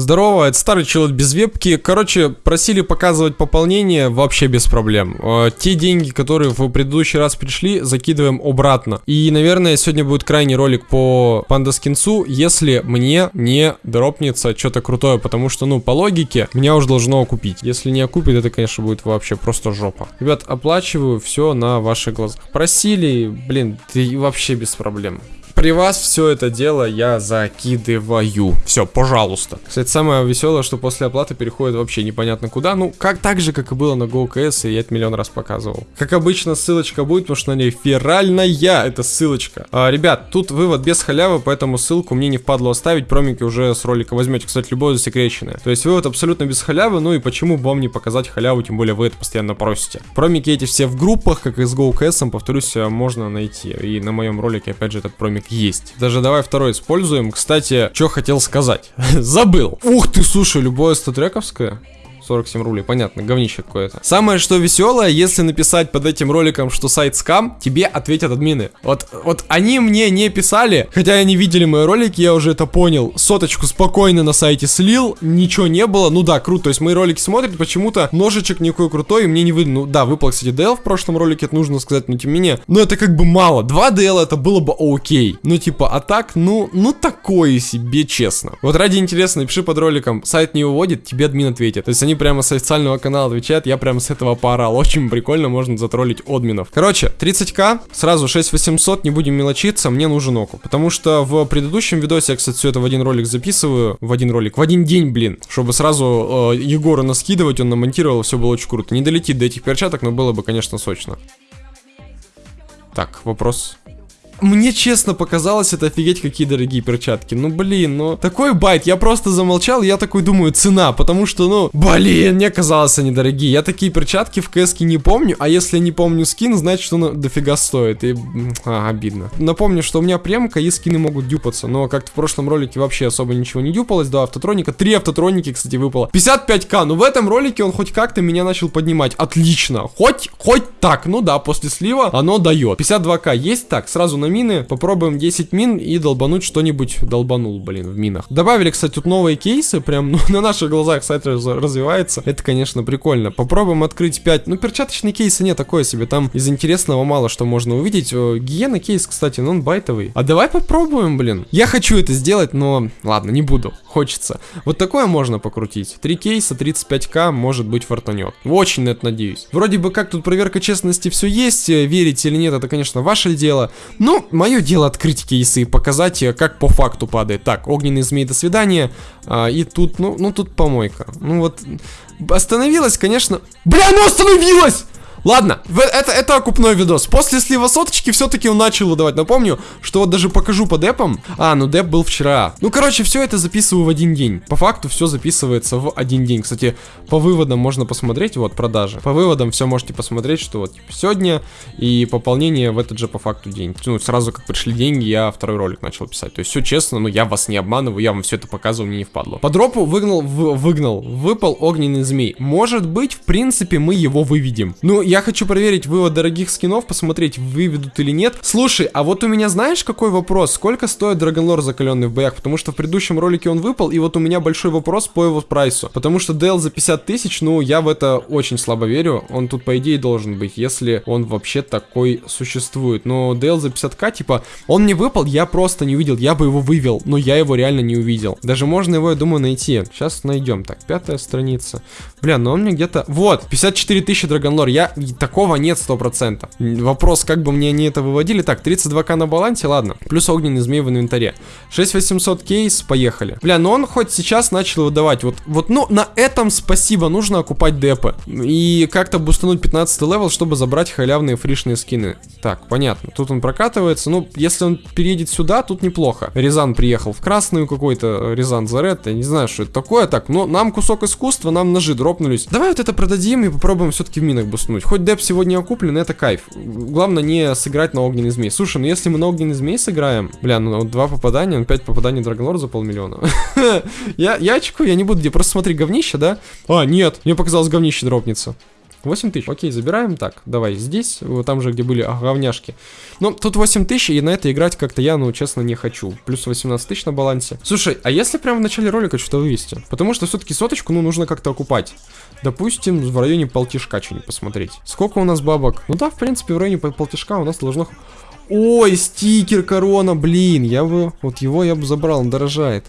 Здорово, это старый человек без вебки. Короче, просили показывать пополнение вообще без проблем. Э, те деньги, которые в предыдущий раз пришли, закидываем обратно. И, наверное, сегодня будет крайний ролик по панда скинцу, если мне не дропнется что-то крутое, потому что, ну, по логике, меня уже должно окупить. Если не окупит, это, конечно, будет вообще просто жопа. Ребят, оплачиваю все на ваших глазах. Просили, блин, ты вообще без проблем при вас все это дело я закидываю. Все, пожалуйста. Кстати, самое веселое, что после оплаты переходит вообще непонятно куда. Ну, как так же, как и было на GoKS, и я это миллион раз показывал. Как обычно, ссылочка будет, потому что на ней феральная эта ссылочка. А, ребят, тут вывод без халявы, поэтому ссылку мне не впадло оставить. Промики уже с ролика возьмете, кстати, любое засекреченное. То есть вывод абсолютно без халявы, ну и почему бы вам не показать халяву, тем более вы это постоянно просите. Промики эти все в группах, как и с GoKS, повторюсь, можно найти. И на моем ролике, опять же, этот промик есть. Даже давай второй используем. Кстати, что хотел сказать. Забыл. Ух ты, слушай, любое статрековское. 47 рублей, понятно, говнище какое-то. Самое что веселое, если написать под этим роликом, что сайт скам, тебе ответят админы. Вот, вот они мне не писали, хотя они видели мои ролики, я уже это понял. Соточку спокойно на сайте слил, ничего не было. Ну да, круто, то есть мои ролики смотрят, почему-то ножичек никакой крутой, мне не видно. Ну да, выпал, кстати, DL в прошлом ролике, это нужно сказать, но тем не менее. Но это как бы мало. 2 DL это было бы окей. Ну типа, а так, ну, ну такое себе, честно. Вот ради интереса напиши под роликом, сайт не выводит, тебе админ ответит. То есть они прямо с официального канала отвечают, я прямо с этого поорал. Очень прикольно, можно затроллить админов. Короче, 30к, сразу 6800, не будем мелочиться, мне нужен оку. Потому что в предыдущем видосе, я, кстати, все это в один ролик записываю, в один ролик, в один день, блин, чтобы сразу э, Егора наскидывать, он намонтировал, все было очень круто. Не долетит до этих перчаток, но было бы, конечно, сочно. Так, вопрос. Мне честно показалось, это офигеть какие дорогие перчатки. Ну блин, ну такой байт, я просто замолчал, я такой думаю, цена, потому что, ну, блин, мне казалось они дорогие. Я такие перчатки в кс не помню, а если не помню скин, значит, что он дофига стоит. И, а, обидно. Напомню, что у меня премка и скины могут дюпаться, но как-то в прошлом ролике вообще особо ничего не дюпалось. Два автотроника, три автотроники, кстати, выпало. 55к, ну в этом ролике он хоть как-то меня начал поднимать. Отлично. Хоть, хоть так, ну да, после слива оно дает. 52к есть так, сразу на мины. Попробуем 10 мин и долбануть что-нибудь. Долбанул, блин, в минах. Добавили, кстати, тут новые кейсы. Прям ну, на наших глазах сайт развивается. Это, конечно, прикольно. Попробуем открыть 5. Ну, перчаточные кейсы нет, такое себе. Там из интересного мало что можно увидеть. Гиена кейс, кстати, но он байтовый. А давай попробуем, блин. Я хочу это сделать, но ладно, не буду. Хочется. Вот такое можно покрутить. 3 кейса, 35к, может быть, фартанет. Очень на это надеюсь. Вроде бы как тут проверка честности все есть. Верить или нет, это, конечно, ваше дело. Мое дело открыть кейсы и показать, э, как по факту падает. Так, огненный змей, до свидания. А, и тут, ну, ну тут помойка. Ну вот, остановилась, конечно. Бля, ну остановилась! Ладно, это, это окупной видос. После слива соточки все-таки он начал выдавать. Напомню, что вот даже покажу по депам. А, ну деп был вчера. Ну, короче, все это записываю в один день. По факту все записывается в один день. Кстати, по выводам можно посмотреть, вот, продажи. По выводам все можете посмотреть, что вот типа, сегодня и пополнение в этот же по факту день. Ну, сразу как пришли деньги, я второй ролик начал писать. То есть все честно, но я вас не обманываю, я вам все это показываю, мне не впадло. По дропу выгнал, в, выгнал, выпал огненный змей. Может быть, в принципе, мы его выведем. Ну, я хочу проверить вывод дорогих скинов, посмотреть, выведут или нет. Слушай, а вот у меня знаешь какой вопрос? Сколько стоит Драгонлор закаленный в боях? Потому что в предыдущем ролике он выпал, и вот у меня большой вопрос по его прайсу. Потому что DL за 50 тысяч, ну, я в это очень слабо верю. Он тут, по идее, должен быть, если он вообще такой существует. Но DL за 50к, типа, он не выпал, я просто не увидел. Я бы его вывел, но я его реально не увидел. Даже можно его, я думаю, найти. Сейчас найдем. Так, пятая страница. Бля, но он мне где-то... Вот, 54 тысячи Dragon Lore. Я такого нет 100%. Вопрос, как бы мне они это выводили. Так, 32к на балансе, ладно. Плюс огненный змей в инвентаре. 6800 кейс, поехали. Бля, но он хоть сейчас начал выдавать. Вот, вот, ну, на этом спасибо, нужно окупать депы. И как-то бустануть 15 level, чтобы забрать халявные фришные скины. Так, понятно. Тут он прокатывается. Ну, если он переедет сюда, тут неплохо. Рязан приехал в красную какой-то, Рязан за ред. Я не знаю, что это такое. Так, но нам кусок искусства, нам ножи дропнулись. Давай вот это продадим и попробуем все-таки в минах бустануть. Хоть деп сегодня окуплен, это кайф. Главное не сыграть на огненный змей. Слушай, ну если мы на огненный змей сыграем, бля, ну два попадания, ну пять попаданий Драгонлор за полмиллиона. я, очкую, я не буду, где просто смотри, говнище, да? А, нет, мне показалось говнище дропнется. 8 тысяч. Окей, забираем так. Давай здесь, вот там же, где были говняшки. Но тут 8 тысяч, и на это играть как-то я, ну, честно, не хочу. Плюс 18 тысяч на балансе. Слушай, а если прямо в начале ролика что-то вывести? Потому что все-таки соточку, ну, нужно как-то окупать. Допустим, в районе полтишка что-нибудь посмотреть. Сколько у нас бабок? Ну да, в принципе, в районе полтишка у нас должно... Ой, стикер корона, блин, я бы... Вот его я бы забрал, он дорожает.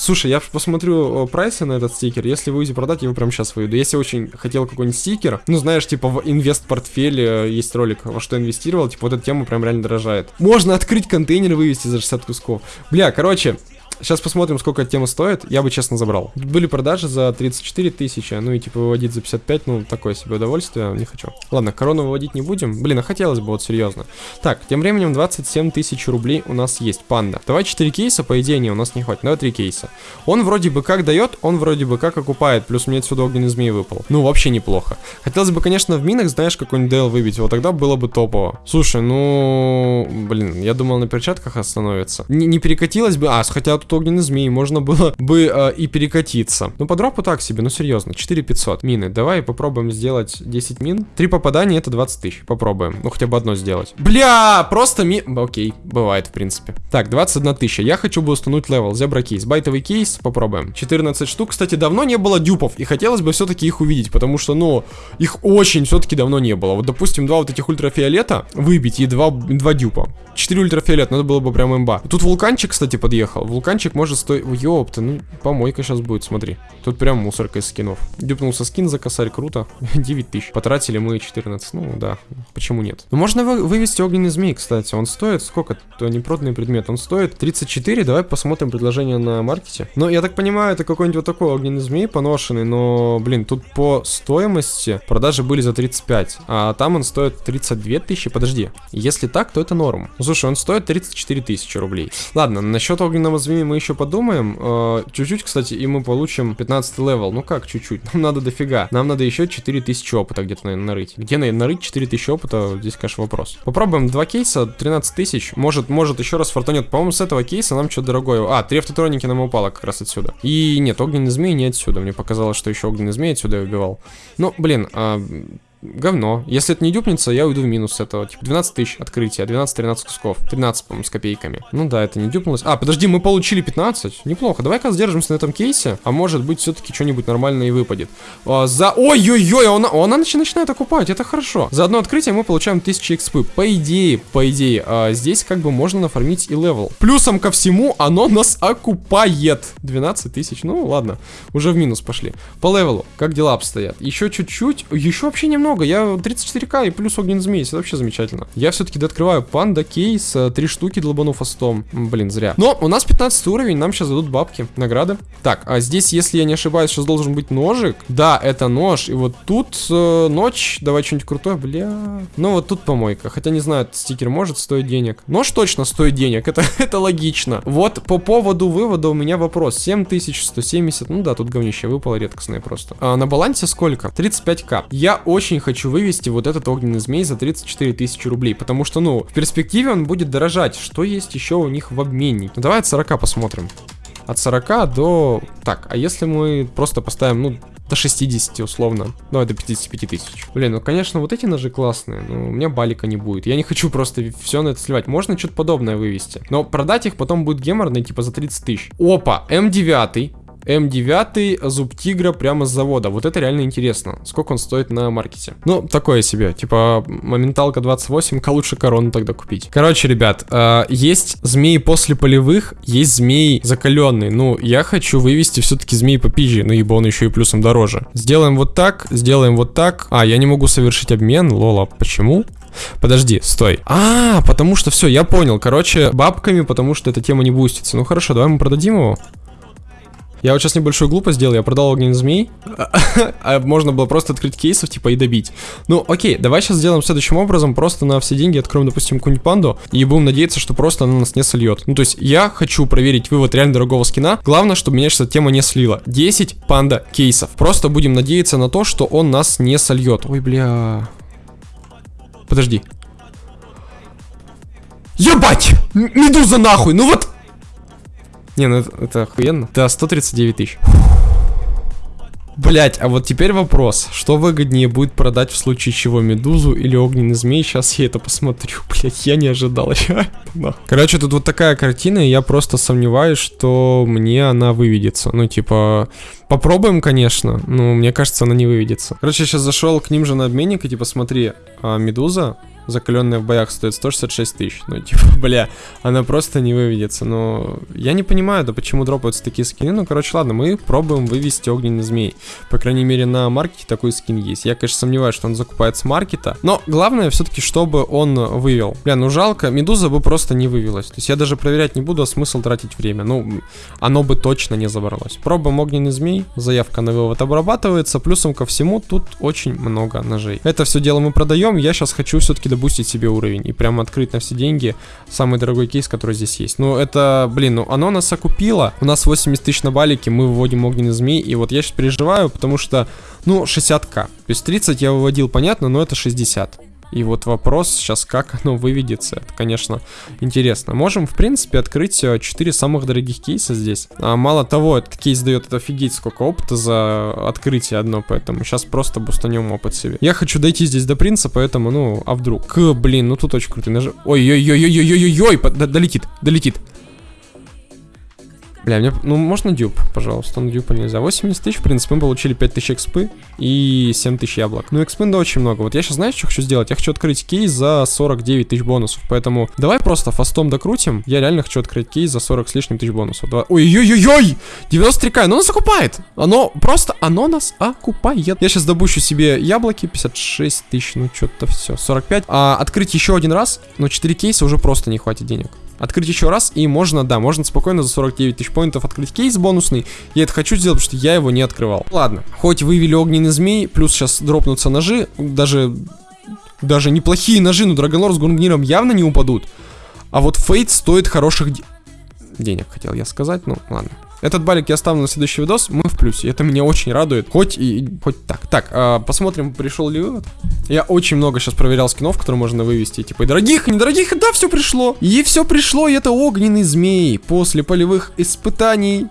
Слушай, я посмотрю прайсы на этот стикер. Если вы будете продать, я его прямо сейчас выведу. Если очень хотел какой-нибудь стикер, ну, знаешь, типа в инвест-портфеле есть ролик, во что инвестировал, типа вот эта тема прям реально дорожает. Можно открыть контейнер и вывести за 60 кусков. Бля, короче, Сейчас посмотрим, сколько эта тема стоит. Я бы, честно, забрал. Были продажи за 34 тысячи, ну и типа выводить за 55, ну, такое себе удовольствие, не хочу. Ладно, корону выводить не будем. Блин, а хотелось бы, вот серьезно. Так, тем временем 27 тысяч рублей у нас есть, панда. Давай 4 кейса, по идее, не, у нас не хватит. Давай 3 кейса. Он вроде бы как дает, он вроде бы как окупает, плюс мне отсюда огненный змей выпал. Ну, вообще неплохо. Хотелось бы, конечно, в минах, знаешь, какой-нибудь DL выбить, вот тогда было бы топово. Слушай, ну, блин, я думал на перчатках остановится. Не, не перекатилось бы, а, хотя тут огненный змей, можно было бы э, и перекатиться. Ну, по дропу так себе, ну серьезно, 4500 мины. Давай попробуем сделать 10 мин. Три попадания это 20 тысяч, попробуем. Ну, хотя бы одно сделать. Бля, просто ми... Окей, бывает, в принципе. Так, 21 тысяча. Я хочу бы установить level. Зебра кейс. Байтовый кейс, попробуем. 14 штук. Кстати, давно не было дюпов, и хотелось бы все-таки их увидеть, потому что, ну, их очень все-таки давно не было. Вот, допустим, два вот этих ультрафиолета выбить и два, два дюпа. 4 ультрафиолет, надо было бы прям имба. Тут вулканчик, кстати, подъехал. Вулканчик может стоить... Ёпта, ну, помойка сейчас будет, смотри. Тут прям мусорка из скинов. Дюпнулся скин за косарь, круто. 9 тысяч. Потратили мы 14, ну да, почему нет? Ну, можно вы вывести огненный змей, кстати. Он стоит, сколько? Это непроданный предмет. Он стоит 34, давай посмотрим предложение на маркете. Ну, я так понимаю, это какой-нибудь вот такой огненный змей поношенный, но, блин, тут по стоимости продажи были за 35, а там он стоит 32 тысячи. Подожди, если так, то это норм. Ну, слушай, он стоит 34 тысячи рублей. Ладно, насчет огненного змеи мы еще подумаем. Э, чуть-чуть, кстати, и мы получим 15 level. Ну как чуть-чуть? Нам надо дофига. Нам надо еще 4000 опыта где-то, наверное, нарыть. Где нарыть 4000 опыта? Здесь, конечно, вопрос. Попробуем два кейса, 13 тысяч. Может, может еще раз фартанет. По-моему, с этого кейса нам что-то дорогое. А, три автотроники нам упало как раз отсюда. И нет, огненный змей не отсюда. Мне показалось, что еще огненный змей отсюда я убивал. Ну, блин, а, говно. Если это не дюпнется, я уйду в минус с этого. Типа 12 тысяч открытия, 12-13 кусков. 13, по-моему, с копейками. Ну да, это не дюпнулось. А, подожди, мы получили 15? Неплохо. Давай-ка сдержимся на этом кейсе. А может быть, все-таки что-нибудь нормальное и выпадет. А, за... Ой-ой-ой, она, она начинает окупать, это хорошо. За одно открытие мы получаем 1000 экспы. По идее, по идее, а, здесь как бы можно нафармить и level. Плюсом ко всему, оно нас окупает. 12 тысяч, ну ладно. Уже в минус пошли. По левелу, как дела обстоят? Еще чуть-чуть, еще вообще немного много. Я 34к и плюс огненный змей. Это вообще замечательно. Я все-таки дооткрываю панда, кейс, э, три штуки долбану фастом. Блин, зря. Но у нас 15 уровень, нам сейчас дадут бабки, награды. Так, а здесь, если я не ошибаюсь, сейчас должен быть ножик. Да, это нож. И вот тут э, ночь. Давай что-нибудь крутое, бля. Ну вот тут помойка. Хотя не знаю, стикер может стоить денег. Нож точно стоит денег, это, это логично. Вот по поводу вывода у меня вопрос. 7170, ну да, тут говнище выпало редкостное просто. А на балансе сколько? 35к. Я очень хочу вывести вот этот огненный змей за 34 тысячи рублей, потому что, ну, в перспективе он будет дорожать. Что есть еще у них в обменнике? Ну, давай от 40 посмотрим. От 40 до... Так, а если мы просто поставим, ну, до 60 условно. Давай до 55 тысяч. Блин, ну конечно, вот эти ножи классные, но у меня балика не будет. Я не хочу просто все на это сливать. Можно что-то подобное вывести. Но продать их потом будет геморно, типа за 30 тысяч. Опа, М9. М9 зуб тигра прямо с завода. Вот это реально интересно. Сколько он стоит на маркете? Ну, такое себе. Типа, моменталка 28, к лучше корону тогда купить. Короче, ребят, э, есть змеи после полевых, есть змеи закаленные. Ну, я хочу вывести все-таки змеи по пизже, ну, ибо он еще и плюсом дороже. Сделаем вот так, сделаем вот так. А, я не могу совершить обмен, лола, почему? Подожди, стой. А, потому что все, я понял. Короче, бабками, потому что эта тема не бустится. Ну хорошо, давай мы продадим его. Я вот сейчас небольшую глупость сделал, я продал огненный змей, а можно было просто открыть кейсов, типа, и добить. Ну, окей, давай сейчас сделаем следующим образом, просто на все деньги откроем, допустим, какую-нибудь панду, и будем надеяться, что просто она нас не сольет. Ну, то есть, я хочу проверить вывод реально дорогого скина, главное, чтобы меня сейчас эта тема не слила. 10 панда кейсов. Просто будем надеяться на то, что он нас не сольет. Ой, бля... Подожди. Ебать! Медуза нахуй! Ну вот... Не, ну это, это охуенно. Да, 139 тысяч. Блять, а вот теперь вопрос. Что выгоднее будет продать в случае чего медузу или огненный змей? Сейчас я это посмотрю. Блять, я не ожидал. Короче, тут вот такая картина, и я просто сомневаюсь, что мне она выведется. Ну, типа, попробуем, конечно, но мне кажется, она не выведется. Короче, я сейчас зашел к ним же на обменник, и типа, смотри, а, медуза закаленная в боях стоит 166 тысяч. Ну, типа, бля, она просто не выведется. Но я не понимаю, да почему дропаются такие скины. Ну, короче, ладно, мы пробуем вывести огненный змей. По крайней мере, на маркете такой скин есть. Я, конечно, сомневаюсь, что он закупается с маркета. Но главное все-таки, чтобы он вывел. Бля, ну жалко, медуза бы просто не вывелась. То есть я даже проверять не буду, а смысл тратить время. Ну, оно бы точно не забралось. Пробуем огненный змей. Заявка на вывод обрабатывается. Плюсом ко всему, тут очень много ножей. Это все дело мы продаем. Я сейчас хочу все-таки добустить себе уровень и прям открыть на все деньги самый дорогой кейс, который здесь есть. Ну, это, блин, ну оно нас окупило. У нас 80 тысяч на балике, мы выводим огненный змей, и вот я сейчас переживаю, потому что, ну, 60к. То есть 30 я выводил, понятно, но это 60. И вот вопрос сейчас, как оно выведется, это, конечно, интересно. Можем, в принципе, открыть 4 э, самых дорогих кейса здесь. А мало того, этот кейс дает это офигеть сколько опыта за открытие одно, поэтому сейчас просто бустанем опыт себе. Я хочу дойти здесь до принца, поэтому, ну, а вдруг? К, блин, ну тут очень круто. Наж... Ой-ой-ой-ой-ой-ой-ой, долетит, долетит. Бля, мне, ну можно дюб, пожалуйста, на дюпа нельзя. 80 тысяч, в принципе, мы получили 5 тысяч экспы и 7 тысяч яблок. Ну, экспы, да, очень много. Вот я сейчас, знаешь, что хочу сделать? Я хочу открыть кейс за 49 тысяч бонусов, поэтому давай просто фастом докрутим. Я реально хочу открыть кейс за 40 с лишним тысяч бонусов. Ой-ой-ой-ой! 93к, оно нас окупает! Оно просто, оно нас окупает. Я сейчас добущу себе яблоки, 56 тысяч, ну что-то все, 45. А открыть еще один раз, но 4 кейса уже просто не хватит денег открыть еще раз, и можно, да, можно спокойно за 49 тысяч поинтов открыть кейс бонусный. Я это хочу сделать, потому что я его не открывал. Ладно, хоть вывели огненный змей, плюс сейчас дропнутся ножи, даже, даже неплохие ножи, но Драгонлор с Гунгниром явно не упадут. А вот Фейт стоит хороших де денег, хотел я сказать, ну ладно. Этот балик я оставлю на следующий видос, мы в плюсе. Это меня очень радует. Хоть и... Хоть так. Так, а, посмотрим, пришел ли вывод. Я очень много сейчас проверял скинов, которые можно вывести. Типа и дорогих, и недорогих, и да, все пришло. И все пришло, и это огненный змей. После полевых испытаний...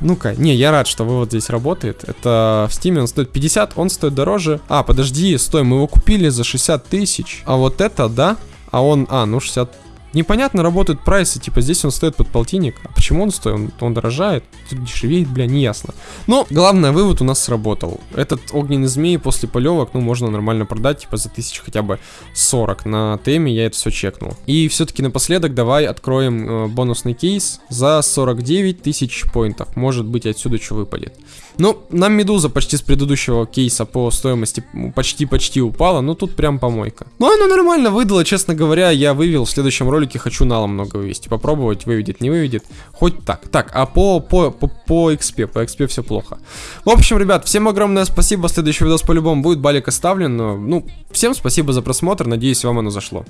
Ну-ка, не, я рад, что вывод здесь работает. Это в стиме он стоит 50, он стоит дороже. А, подожди, стой, мы его купили за 60 тысяч. А вот это, да? А он, а, ну 60 Непонятно работают прайсы, типа здесь он стоит под полтинник. А почему он стоит? Он, он дорожает, тут дешевеет, бля, не ясно. Но главное, вывод у нас сработал. Этот огненный змей после полевок, ну, можно нормально продать, типа за тысяч хотя бы 40 на теме, я это все чекнул. И все-таки напоследок давай откроем э, бонусный кейс за 49 тысяч поинтов. Может быть отсюда что выпадет. Ну, нам Медуза почти с предыдущего кейса по стоимости почти-почти упала, но тут прям помойка. Но ну, она нормально выдала, честно говоря, я вывел в следующем ролике, хочу нала много вывести, попробовать, выведет, не выведет, хоть так. Так, а по, по, по, по XP, по XP все плохо. В общем, ребят, всем огромное спасибо, следующий видос по-любому будет, балик оставлен, ну, всем спасибо за просмотр, надеюсь, вам оно зашло.